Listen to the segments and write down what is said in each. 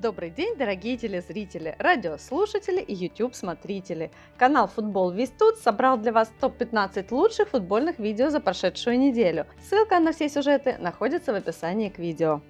Добрый день, дорогие телезрители, радиослушатели и YouTube-смотрители. Канал Футбол Весь Тут собрал для вас топ-15 лучших футбольных видео за прошедшую неделю. Ссылка на все сюжеты находится в описании к видео.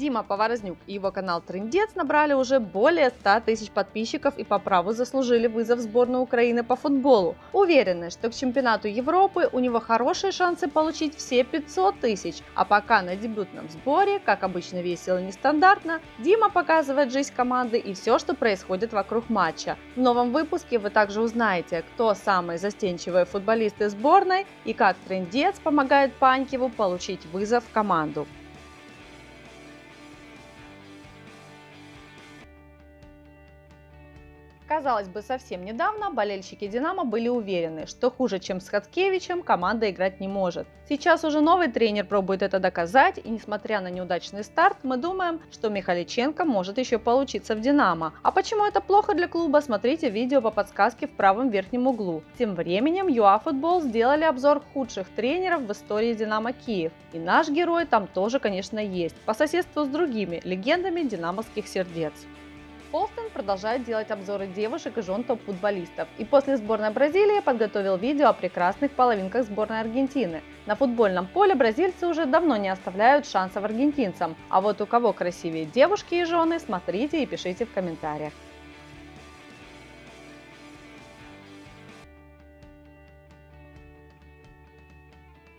Дима Поворознюк и его канал Трындец набрали уже более 100 тысяч подписчиков и по праву заслужили вызов в сборную Украины по футболу. Уверены, что к чемпионату Европы у него хорошие шансы получить все 500 тысяч. А пока на дебютном сборе, как обычно весело и нестандартно, Дима показывает жизнь команды и все, что происходит вокруг матча. В новом выпуске вы также узнаете, кто самые застенчивые футболисты сборной и как Трындец помогает Панькеву получить вызов в команду. Казалось бы, совсем недавно болельщики «Динамо» были уверены, что хуже, чем с Хацкевичем, команда играть не может. Сейчас уже новый тренер пробует это доказать, и несмотря на неудачный старт, мы думаем, что Михаличенко может еще получиться в «Динамо». А почему это плохо для клуба, смотрите видео по подсказке в правом верхнем углу. Тем временем ЮАФутбол сделали обзор худших тренеров в истории «Динамо Киев». И наш герой там тоже, конечно, есть, по соседству с другими легендами динамовских сердец. Полстон продолжает делать обзоры девушек и жен топ-футболистов. И после сборной Бразилии подготовил видео о прекрасных половинках сборной Аргентины. На футбольном поле бразильцы уже давно не оставляют шансов аргентинцам. А вот у кого красивее девушки и жены, смотрите и пишите в комментариях.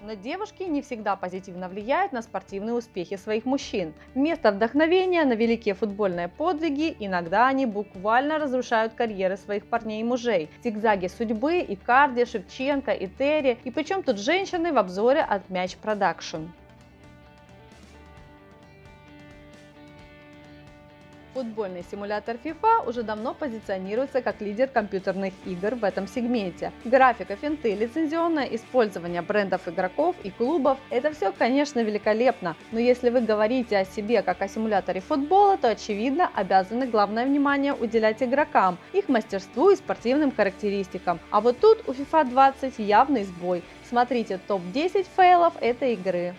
Но девушки не всегда позитивно влияют на спортивные успехи своих мужчин. Вместо вдохновения на великие футбольные подвиги иногда они буквально разрушают карьеры своих парней и мужей. Зигзаги судьбы, Икарди, Шевченко, и Терри. И причем тут женщины в обзоре от Мяч Продакшн. Футбольный симулятор FIFA уже давно позиционируется как лидер компьютерных игр в этом сегменте. Графика, финты, лицензионное использование брендов игроков и клубов – это все, конечно, великолепно, но если вы говорите о себе как о симуляторе футбола, то, очевидно, обязаны главное внимание уделять игрокам, их мастерству и спортивным характеристикам. А вот тут у FIFA 20 явный сбой. Смотрите топ-10 фейлов этой игры.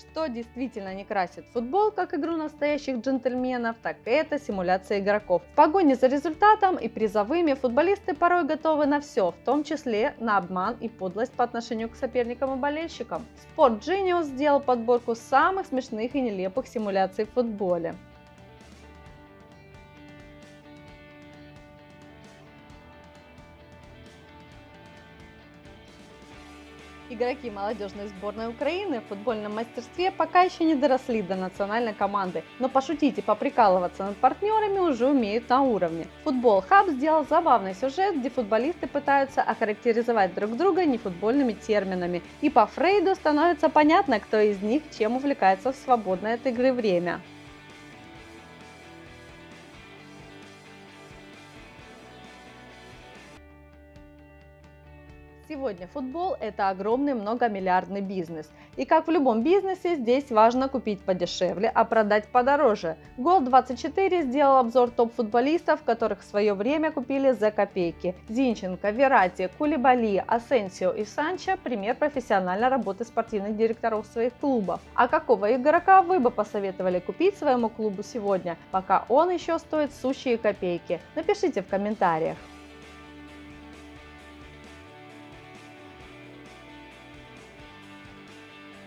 Что действительно не красит футбол, как игру настоящих джентльменов, так это симуляция игроков. В погоне за результатом и призовыми футболисты порой готовы на все, в том числе на обман и подлость по отношению к соперникам и болельщикам. Sport Genius сделал подборку самых смешных и нелепых симуляций в футболе. Игроки молодежной сборной Украины в футбольном мастерстве пока еще не доросли до национальной команды, но пошутить и поприкалываться над партнерами уже умеют на уровне. Футбол Хаб сделал забавный сюжет, где футболисты пытаются охарактеризовать друг друга нефутбольными терминами, и по Фрейду становится понятно, кто из них чем увлекается в свободное от игры время. Сегодня футбол – это огромный многомиллиардный бизнес. И как в любом бизнесе, здесь важно купить подешевле, а продать подороже. Гол24 сделал обзор топ-футболистов, которых в свое время купили за копейки. Зинченко, Верати, Кулибали, Асенсио и Санчо – пример профессиональной работы спортивных директоров своих клубов. А какого игрока вы бы посоветовали купить своему клубу сегодня, пока он еще стоит сущие копейки? Напишите в комментариях.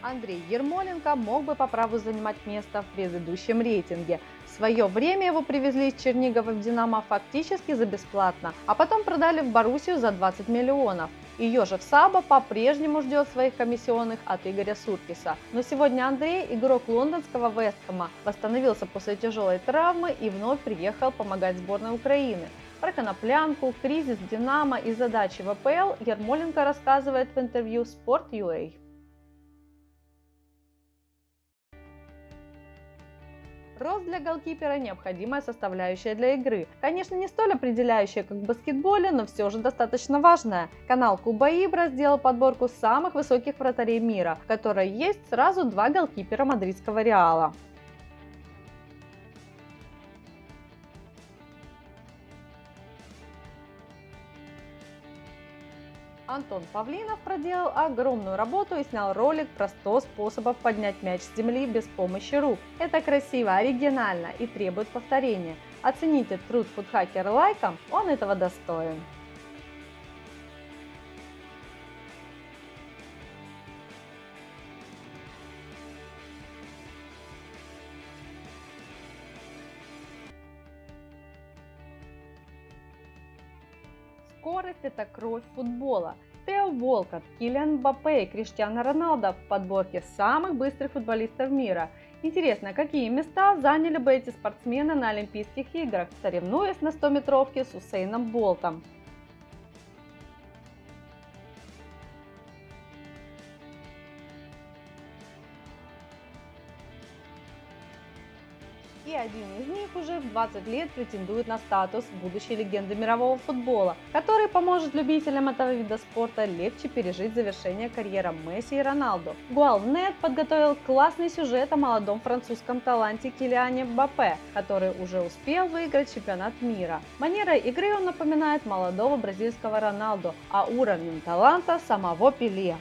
Андрей Ермоленко мог бы по праву занимать место в предыдущем рейтинге. В свое время его привезли из Чернигова в «Динамо» фактически за бесплатно, а потом продали в Боруссию за 20 миллионов. И Ежев Саба по-прежнему ждет своих комиссионных от Игоря Суркиса. Но сегодня Андрей, игрок лондонского Вестхэма, восстановился после тяжелой травмы и вновь приехал помогать сборной Украины. Про коноплянку, кризис «Динамо» и задачи в АПЛ Ермоленко рассказывает в интервью Sport.ua. Рост для голкипера – необходимая составляющая для игры. Конечно, не столь определяющая, как в баскетболе, но все же достаточно важная. Канал Куба Ибра сделал подборку самых высоких вратарей мира, в которой есть сразу два голкипера мадридского Реала. Антон Павлинов проделал огромную работу и снял ролик про 100 способов поднять мяч с земли без помощи рук. Это красиво, оригинально и требует повторения. Оцените труд фудхакера лайком, он этого достоин. Скорость – это кровь футбола. Тео Волкот, Киллиан Мбаппе и Криштиано Роналдо в подборке самых быстрых футболистов мира. Интересно, какие места заняли бы эти спортсмены на Олимпийских играх, соревнуясь на 100-метровке с Усейном Болтом? И один из них уже в 20 лет претендует на статус будущей легенды мирового футбола, который поможет любителям этого вида спорта легче пережить завершение карьеры Месси и Роналду. Гуалнет подготовил классный сюжет о молодом французском таланте Килиане Мбаппе, который уже успел выиграть чемпионат мира. Манерой игры он напоминает молодого бразильского Роналду, а уровнем таланта самого Пеле.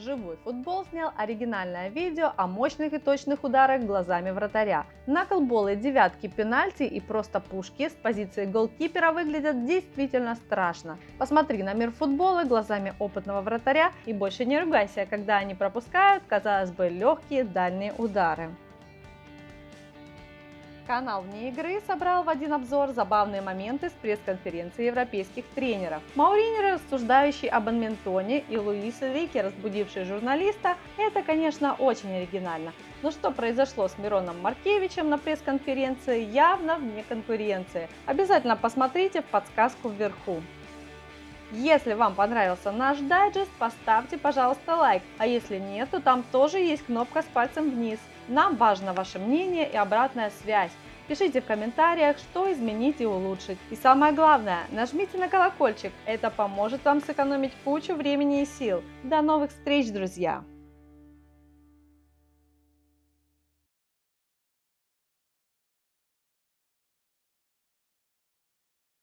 Живой футбол снял оригинальное видео о мощных и точных ударах глазами вратаря. Наклболы, девятки, пенальти и просто пушки с позиции голкипера выглядят действительно страшно. Посмотри на мир футбола глазами опытного вратаря и больше не ругайся, когда они пропускают, казалось бы, легкие дальние удары. Канал «Вне игры» собрал в один обзор забавные моменты с пресс-конференции европейских тренеров. Маурини, рассуждающий об Анментоне, и Луис Энрике, разбудивший журналиста, это, конечно, очень оригинально. Но что произошло с Мироном Маркевичем на пресс-конференции, явно вне конкуренции. Обязательно посмотрите подсказку вверху. Если вам понравился наш дайджест, поставьте, пожалуйста, лайк, а если нет, то там тоже есть кнопка с пальцем вниз. Нам важно ваше мнение и обратная связь. Пишите в комментариях, что изменить и улучшить. И самое главное, нажмите на колокольчик, это поможет вам сэкономить кучу времени и сил. До новых встреч, друзья!